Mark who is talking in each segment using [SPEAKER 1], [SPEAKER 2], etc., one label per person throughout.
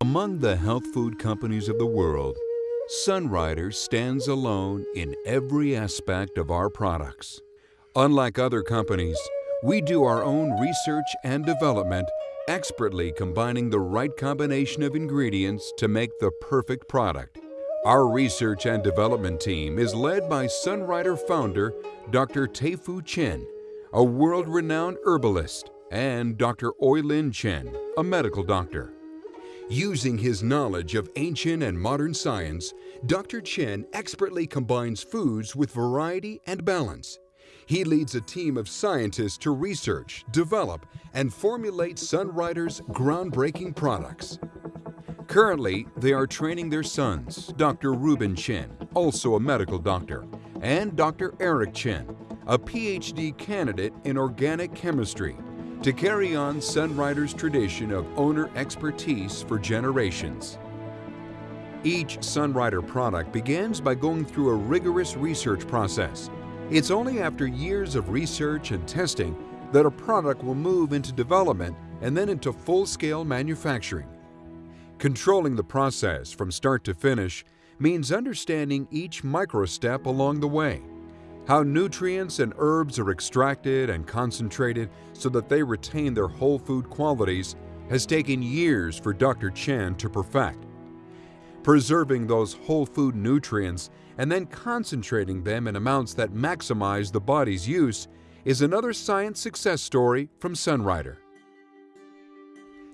[SPEAKER 1] Among the health food companies of the world, Sunrider stands alone in every aspect of our products. Unlike other companies, we do our own research and development, expertly combining the right combination of ingredients to make the perfect product. Our research and development team is led by Sunrider founder Dr. Tei-Fu Chen, a world-renowned herbalist, and Dr. Oi Lin Chen, a medical doctor. Using his knowledge of ancient and modern science, Dr. Chen expertly combines foods with variety and balance. He leads a team of scientists to research, develop, and formulate Sunrider's groundbreaking products. Currently, they are training their sons, Dr. Ruben Chen, also a medical doctor, and Dr. Eric Chen, a PhD candidate in organic chemistry to carry on Sunrider's tradition of owner expertise for generations. Each Sunrider product begins by going through a rigorous research process. It's only after years of research and testing that a product will move into development and then into full-scale manufacturing. Controlling the process from start to finish means understanding each micro-step along the way how nutrients and herbs are extracted and concentrated so that they retain their whole food qualities has taken years for Dr. Chen to perfect. Preserving those whole food nutrients and then concentrating them in amounts that maximize the body's use is another science success story from Sunrider.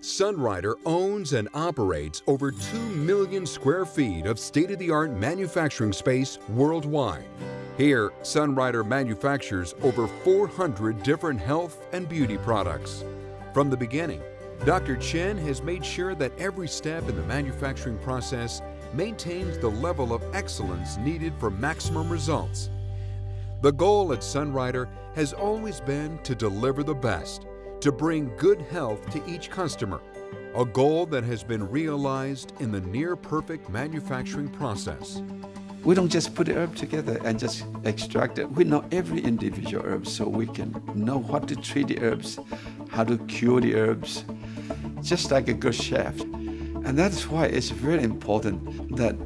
[SPEAKER 1] Sunrider owns and operates over 2 million square feet of state-of-the-art manufacturing space worldwide. Here, Sunrider manufactures over 400 different health and beauty products. From the beginning, Dr. Chen has made sure that every step in the manufacturing process maintains the level of excellence needed for maximum results. The goal at Sunrider has always been to deliver the best, to bring good health to each customer, a goal that has been realized in the near-perfect manufacturing process.
[SPEAKER 2] We don't just put herb together and just extract it. We know every individual herb so we can know what to treat the herbs, how to cure the herbs, just like a good chef. And that's why it's very important that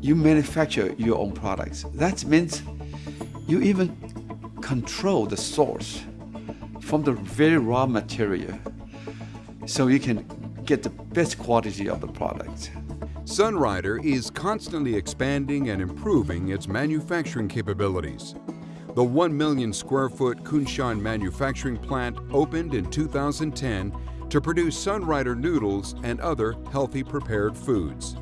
[SPEAKER 2] you manufacture your own products. That means you even control the source from the very raw material so you can get the best quality of the product.
[SPEAKER 1] Sunrider is constantly expanding and improving its manufacturing capabilities. The 1 million square foot Kunshan manufacturing plant opened in 2010 to produce Sunrider noodles and other healthy prepared foods.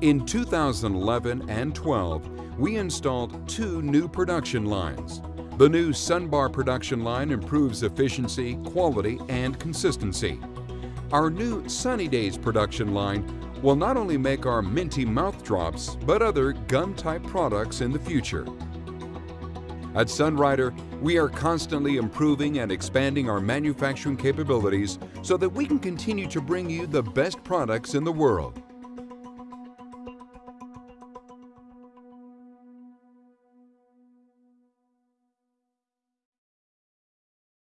[SPEAKER 1] In 2011 and 12, we installed two new production lines. The new Sunbar production line improves efficiency, quality, and consistency. Our new Sunny Days production line will not only make our minty mouth drops, but other gum-type products in the future. At Sunrider, we are constantly improving and expanding our manufacturing capabilities so that we can continue to bring you the best products in the world.